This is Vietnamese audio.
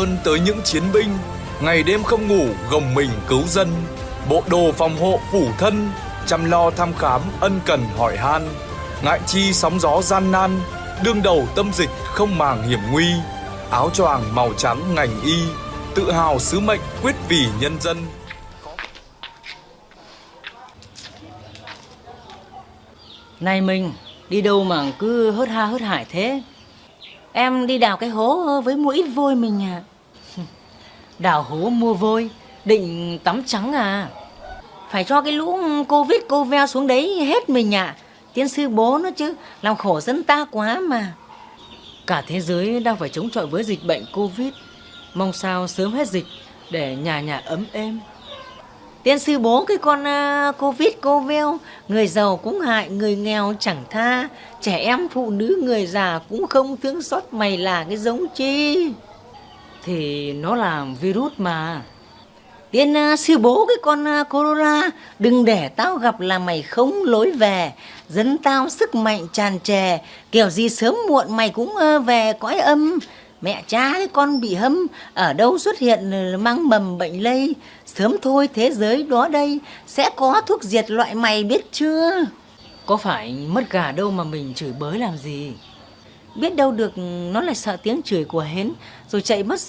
ơn tới những chiến binh. Ngày đêm không ngủ gồng mình cứu dân, bộ đồ phòng hộ phủ thân, chăm lo thăm khám ân cần hỏi han, ngại chi sóng gió gian nan, đương đầu tâm dịch không màng hiểm nguy, áo choàng màu trắng ngành y, tự hào sứ mệnh quyết vì nhân dân. Này mình, đi đâu mà cứ hớt ha hớt hải thế? Em đi đào cái hố với mua ít vôi mình à? Đào hố mua vôi, định tắm trắng à? Phải cho cái lũ Covid cô ve xuống đấy hết mình à Tiến sư bố nó chứ Làm khổ dân ta quá mà. Cả thế giới đang phải chống chọi với dịch bệnh Covid. Mong sao sớm hết dịch để nhà nhà ấm êm. Tiên sư bố cái con uh, Covid cô veo Người giàu cũng hại, người nghèo chẳng tha. Trẻ em, phụ nữ, người già cũng không thương xót mày là cái giống chi. Thì nó là virus mà. Tiên uh, sư bố cái con uh, corona Đừng để tao gặp là mày không lối về. Dẫn tao sức mạnh tràn trề Kiểu gì sớm muộn mày cũng uh, về cõi âm. Mẹ cha cái con bị hâm Ở đâu xuất hiện mang mầm bệnh lây. Sớm thôi thế giới đó đây Sẽ có thuốc diệt loại mày biết chưa? Có phải mất gà đâu mà mình chửi bới làm gì? Biết đâu được nó lại sợ tiếng chửi của hến Rồi chạy mất